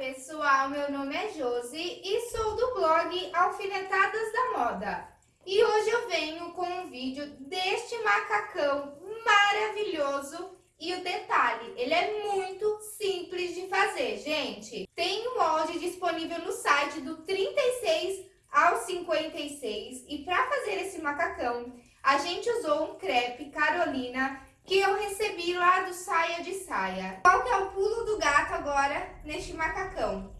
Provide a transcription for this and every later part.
pessoal, meu nome é Josi e sou do blog Alfinetadas da Moda. E hoje eu venho com um vídeo deste macacão maravilhoso e o detalhe, ele é muito simples de fazer, gente. Tem um molde disponível no site do 36 ao 56 e para fazer esse macacão, a gente usou um crepe Carolina que eu recebi lá do Saia de Saia. Qual que é o pulo do gato agora neste macacão?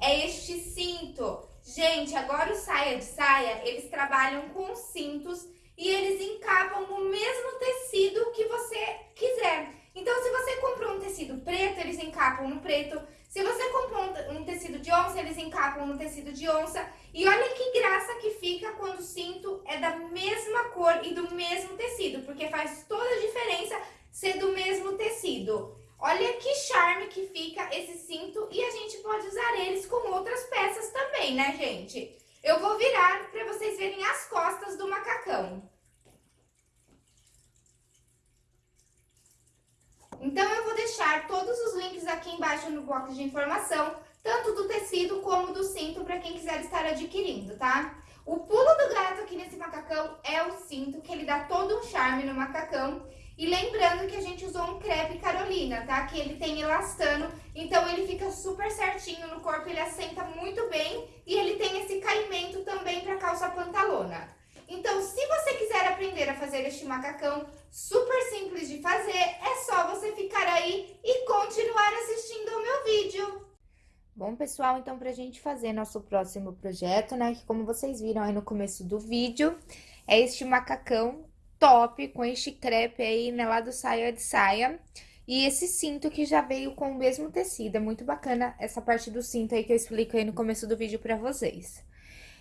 É este cinto. Gente, agora o Saia de Saia, eles trabalham com cintos e eles encapam no mesmo tecido que você quiser. Então, se você comprou um tecido preto, eles encapam no preto. Se você comprou um tecido de onça, eles encapam no tecido de onça. E olha que graça que fica quando o cinto é da mesma cor e do mesmo tecido, porque faz toda a diferença ser do mesmo tecido. Olha que charme que fica esse cinto e a gente pode usar eles com outras peças também, né, gente? Eu vou virar para vocês verem as costas do macacão. Então, eu vou deixar todos os links aqui embaixo no box de informação, tanto do tecido como do cinto, para quem quiser estar adquirindo, tá? O pulo do gato aqui nesse macacão é o cinto, que ele dá todo um charme no macacão. E lembrando que a gente usou um crepe Carolina, tá? Que ele tem elastano, então ele fica super certinho no corpo, ele assenta muito bem e ele tem esse caimento também para calça pantalona. Então, se você quiser aprender a fazer este macacão super simples de fazer, é só você ficar aí e continuar assistindo ao meu vídeo. Bom, pessoal, então pra gente fazer nosso próximo projeto, né, que como vocês viram aí no começo do vídeo, é este macacão top com este crepe aí, né, lá do saia de saia. E esse cinto que já veio com o mesmo tecido, é muito bacana essa parte do cinto aí que eu explico aí no começo do vídeo pra vocês.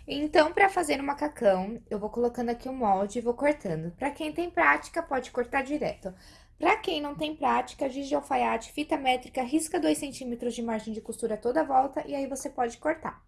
Então, para fazer o macacão, eu vou colocando aqui o molde e vou cortando. Para quem tem prática, pode cortar direto. Para quem não tem prática, giz de alfaiate, fita métrica, risca 2 centímetros de margem de costura toda a volta e aí você pode cortar.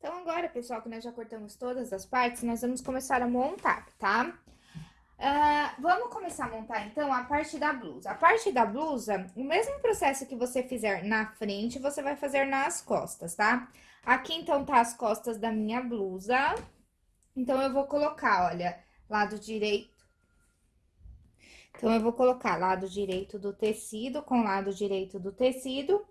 Então, agora, pessoal, que nós já cortamos todas as partes, nós vamos começar a montar, tá? Uh, vamos começar a montar, então, a parte da blusa. A parte da blusa, o mesmo processo que você fizer na frente, você vai fazer nas costas, tá? Aqui, então, tá as costas da minha blusa. Então, eu vou colocar, olha, lado direito. Então, eu vou colocar lado direito do tecido com lado direito do tecido.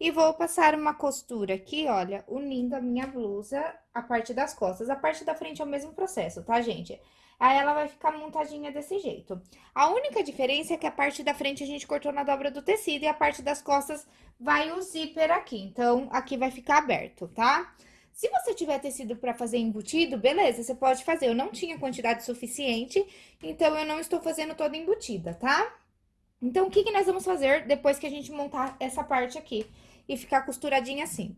E vou passar uma costura aqui, olha, unindo a minha blusa, a parte das costas. A parte da frente é o mesmo processo, tá, gente? Aí, ela vai ficar montadinha desse jeito. A única diferença é que a parte da frente a gente cortou na dobra do tecido e a parte das costas vai o zíper aqui. Então, aqui vai ficar aberto, tá? Se você tiver tecido para fazer embutido, beleza, você pode fazer. Eu não tinha quantidade suficiente, então eu não estou fazendo toda embutida, tá? Então, o que, que nós vamos fazer depois que a gente montar essa parte aqui e ficar costuradinha assim?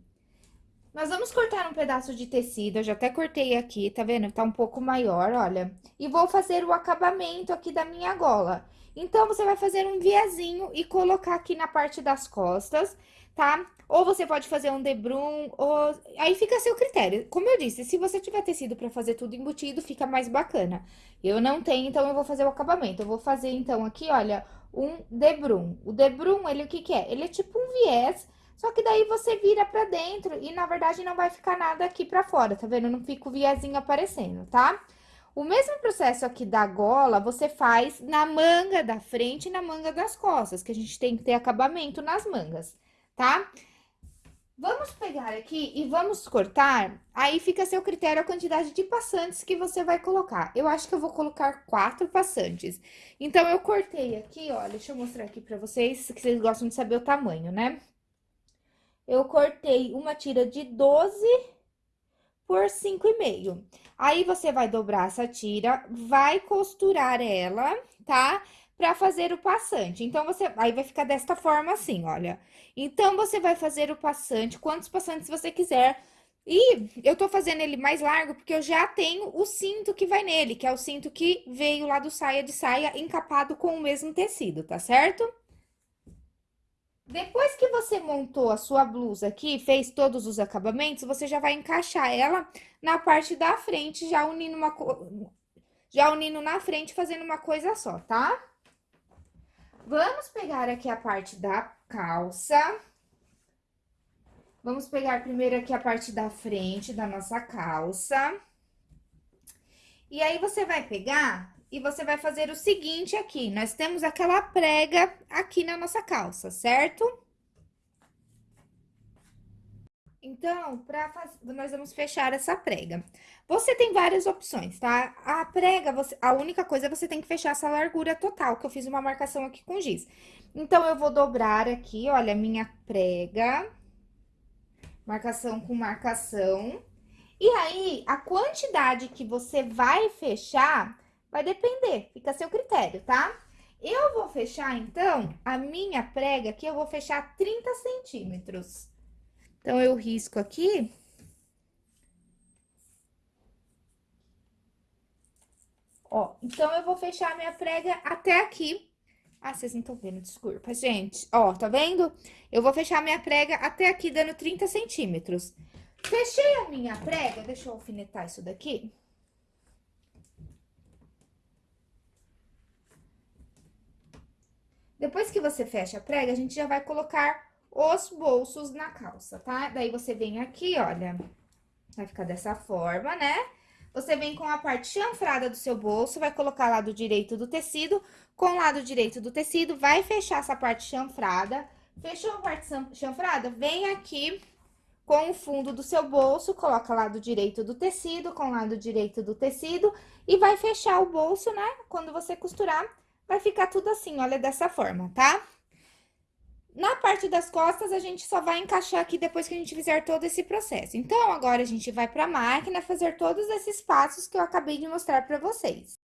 Nós vamos cortar um pedaço de tecido, eu já até cortei aqui, tá vendo? Tá um pouco maior, olha. E vou fazer o acabamento aqui da minha gola. Então, você vai fazer um viazinho e colocar aqui na parte das costas, tá? Ou você pode fazer um debrum, ou... Aí fica a seu critério. Como eu disse, se você tiver tecido pra fazer tudo embutido, fica mais bacana. Eu não tenho, então eu vou fazer o acabamento. Eu vou fazer, então, aqui, olha, um debrum. O debrum, ele o que que é? Ele é tipo um viés só que daí você vira pra dentro e, na verdade, não vai ficar nada aqui pra fora, tá vendo? Não fica o viazinho aparecendo, tá? O mesmo processo aqui da gola, você faz na manga da frente e na manga das costas, que a gente tem que ter acabamento nas mangas, tá? Vamos pegar aqui e vamos cortar, aí fica a seu critério a quantidade de passantes que você vai colocar. Eu acho que eu vou colocar quatro passantes. Então, eu cortei aqui, ó, deixa eu mostrar aqui pra vocês, que vocês gostam de saber o tamanho, né? Eu cortei uma tira de 12 por 5,5. Aí, você vai dobrar essa tira, vai costurar ela, tá? Pra fazer o passante. Então, você... Aí, vai ficar desta forma assim, olha. Então, você vai fazer o passante, quantos passantes você quiser. E eu tô fazendo ele mais largo porque eu já tenho o cinto que vai nele, que é o cinto que veio lá do saia de saia encapado com o mesmo tecido, tá certo? Depois que você montou a sua blusa aqui, fez todos os acabamentos, você já vai encaixar ela na parte da frente, já unindo uma já unindo na frente, fazendo uma coisa só, tá? Vamos pegar aqui a parte da calça. Vamos pegar primeiro aqui a parte da frente da nossa calça. E aí, você vai pegar e você vai fazer o seguinte aqui, nós temos aquela prega aqui na nossa calça, certo? Então, pra nós vamos fechar essa prega. Você tem várias opções, tá? A prega, você, a única coisa é você tem que fechar essa largura total, que eu fiz uma marcação aqui com giz. Então, eu vou dobrar aqui, olha, minha prega. Marcação com marcação. E aí, a quantidade que você vai fechar Vai depender, fica a seu critério, tá? Eu vou fechar, então, a minha prega aqui, eu vou fechar 30 centímetros. Então, eu risco aqui. Ó, então, eu vou fechar a minha prega até aqui. Ah, vocês não estão vendo, desculpa, gente. Ó, tá vendo? Eu vou fechar a minha prega até aqui, dando 30 centímetros. Fechei a minha prega, deixa eu alfinetar isso daqui. Depois que você fecha a prega, a gente já vai colocar os bolsos na calça, tá? Daí, você vem aqui, olha, vai ficar dessa forma, né? Você vem com a parte chanfrada do seu bolso, vai colocar lado direito do tecido, com o lado direito do tecido, vai fechar essa parte chanfrada. Fechou a parte chanfrada? Vem aqui com o fundo do seu bolso, coloca lado direito do tecido, com lado direito do tecido, e vai fechar o bolso, né? Quando você costurar, vai ficar tudo assim, olha, dessa forma, tá? Na parte das costas, a gente só vai encaixar aqui depois que a gente fizer todo esse processo. Então, agora, a gente vai pra máquina fazer todos esses passos que eu acabei de mostrar pra vocês.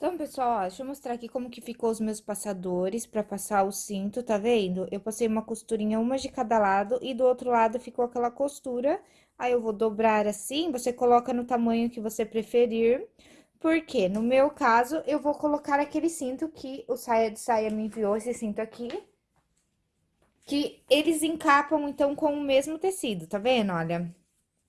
Então, pessoal, ó, deixa eu mostrar aqui como que ficou os meus passadores pra passar o cinto, tá vendo? Eu passei uma costurinha, uma de cada lado, e do outro lado ficou aquela costura. Aí, eu vou dobrar assim, você coloca no tamanho que você preferir. Porque, no meu caso, eu vou colocar aquele cinto que o Saia de Saia me enviou, esse cinto aqui. Que eles encapam, então, com o mesmo tecido, tá vendo? Olha.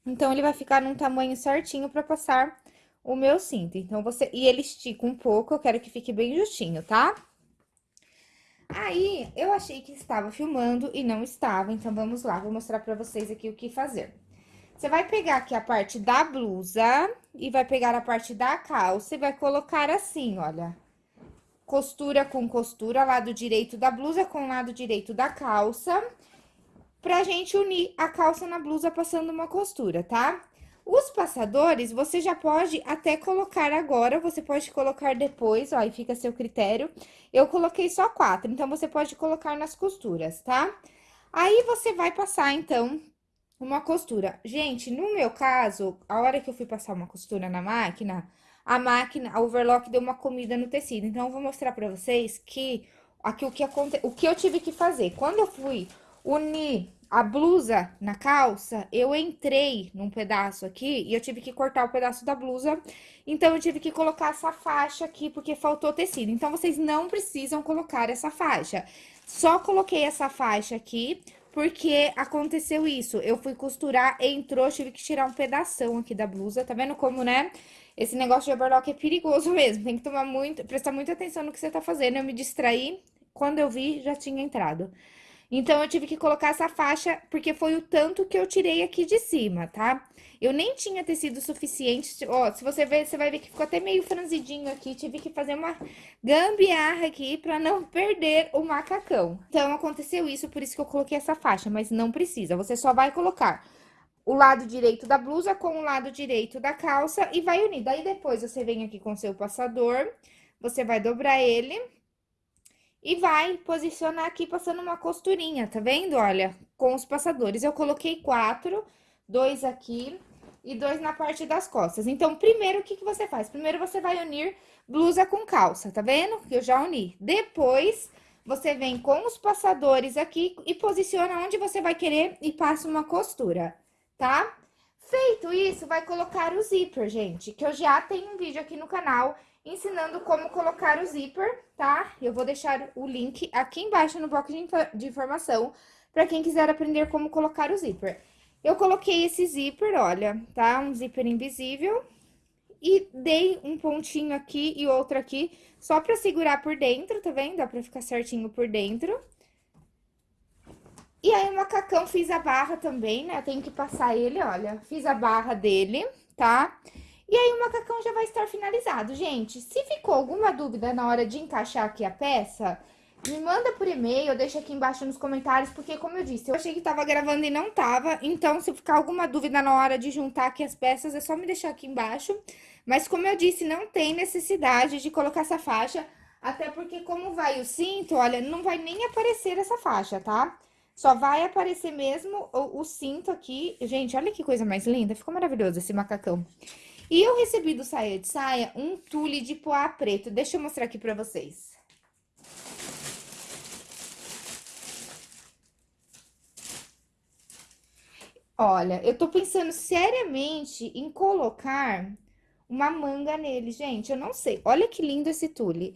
Então, ele vai ficar num tamanho certinho pra passar o meu cinto. Então, você... E ele estica um pouco, eu quero que fique bem justinho, tá? Aí, eu achei que estava filmando e não estava, então vamos lá, vou mostrar pra vocês aqui o que fazer. Você vai pegar aqui a parte da blusa e vai pegar a parte da calça e vai colocar assim, olha. Costura com costura, lado direito da blusa com lado direito da calça, pra gente unir a calça na blusa passando uma costura, tá? Os passadores, você já pode até colocar agora, você pode colocar depois, ó, aí fica a seu critério. Eu coloquei só quatro, então, você pode colocar nas costuras, tá? Aí, você vai passar, então, uma costura. Gente, no meu caso, a hora que eu fui passar uma costura na máquina, a máquina, a overlock deu uma comida no tecido. Então, eu vou mostrar pra vocês que aqui o que, aconte... o que eu tive que fazer. Quando eu fui unir a blusa na calça, eu entrei num pedaço aqui e eu tive que cortar o pedaço da blusa. Então, eu tive que colocar essa faixa aqui, porque faltou tecido. Então, vocês não precisam colocar essa faixa. Só coloquei essa faixa aqui, porque aconteceu isso. Eu fui costurar, entrou, tive que tirar um pedação aqui da blusa. Tá vendo como, né? Esse negócio de overlock é perigoso mesmo. Tem que tomar muito, prestar muita atenção no que você tá fazendo. Eu me distraí, quando eu vi, já tinha entrado. Então, eu tive que colocar essa faixa, porque foi o tanto que eu tirei aqui de cima, tá? Eu nem tinha tecido suficiente, ó, se você ver, você vai ver que ficou até meio franzidinho aqui, tive que fazer uma gambiarra aqui pra não perder o macacão. Então, aconteceu isso, por isso que eu coloquei essa faixa, mas não precisa, você só vai colocar o lado direito da blusa com o lado direito da calça e vai unir. Daí, depois, você vem aqui com seu passador, você vai dobrar ele e vai posicionar aqui passando uma costurinha, tá vendo? Olha, com os passadores. Eu coloquei quatro, dois aqui e dois na parte das costas. Então, primeiro, o que, que você faz? Primeiro, você vai unir blusa com calça, tá vendo? Que eu já uni. Depois, você vem com os passadores aqui e posiciona onde você vai querer e passa uma costura, tá? Feito isso, vai colocar o zíper, gente, que eu já tenho um vídeo aqui no canal ensinando como colocar o zíper, tá? Eu vou deixar o link aqui embaixo no bloco de informação para quem quiser aprender como colocar o zíper. Eu coloquei esse zíper, olha, tá? Um zíper invisível. E dei um pontinho aqui e outro aqui, só pra segurar por dentro, tá vendo? Dá pra ficar certinho por dentro. E aí, o macacão, fiz a barra também, né? Tenho que passar ele, olha. Fiz a barra dele, tá? E aí, o macacão já vai estar finalizado. Gente, se ficou alguma dúvida na hora de encaixar aqui a peça, me manda por e-mail, deixa aqui embaixo nos comentários, porque como eu disse, eu achei que tava gravando e não tava. Então, se ficar alguma dúvida na hora de juntar aqui as peças, é só me deixar aqui embaixo. Mas como eu disse, não tem necessidade de colocar essa faixa, até porque como vai o cinto, olha, não vai nem aparecer essa faixa, tá? Só vai aparecer mesmo o, o cinto aqui. Gente, olha que coisa mais linda. Ficou maravilhoso esse macacão. E eu recebi do Saia de Saia um tule de poá preto. Deixa eu mostrar aqui pra vocês. Olha, eu tô pensando seriamente em colocar uma manga nele, gente. Eu não sei. Olha que lindo esse tule.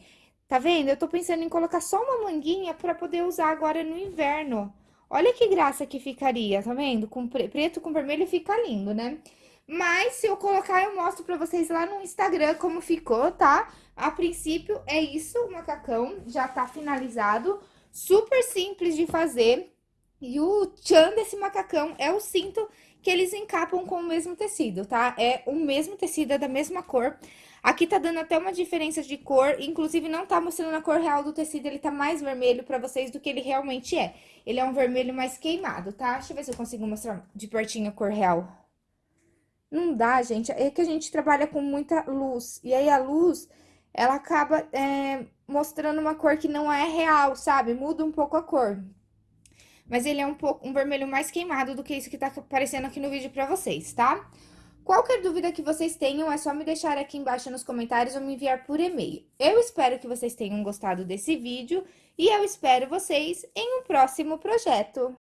Tá vendo? Eu tô pensando em colocar só uma manguinha pra poder usar agora no inverno. Olha que graça que ficaria, tá vendo? Com preto com vermelho fica lindo, né? Mas, se eu colocar, eu mostro pra vocês lá no Instagram como ficou, tá? A princípio, é isso, o macacão já tá finalizado. Super simples de fazer. E o tchan desse macacão é o cinto que eles encapam com o mesmo tecido, tá? É o mesmo tecido, é da mesma cor. Aqui tá dando até uma diferença de cor, inclusive não tá mostrando a cor real do tecido, ele tá mais vermelho pra vocês do que ele realmente é. Ele é um vermelho mais queimado, tá? Deixa eu ver se eu consigo mostrar de pertinho a cor real. Não dá, gente, é que a gente trabalha com muita luz, e aí a luz, ela acaba é, mostrando uma cor que não é real, sabe? Muda um pouco a cor. Mas ele é um pouco um vermelho mais queimado do que isso que tá aparecendo aqui no vídeo pra vocês, tá? Qualquer dúvida que vocês tenham, é só me deixar aqui embaixo nos comentários ou me enviar por e-mail. Eu espero que vocês tenham gostado desse vídeo e eu espero vocês em um próximo projeto.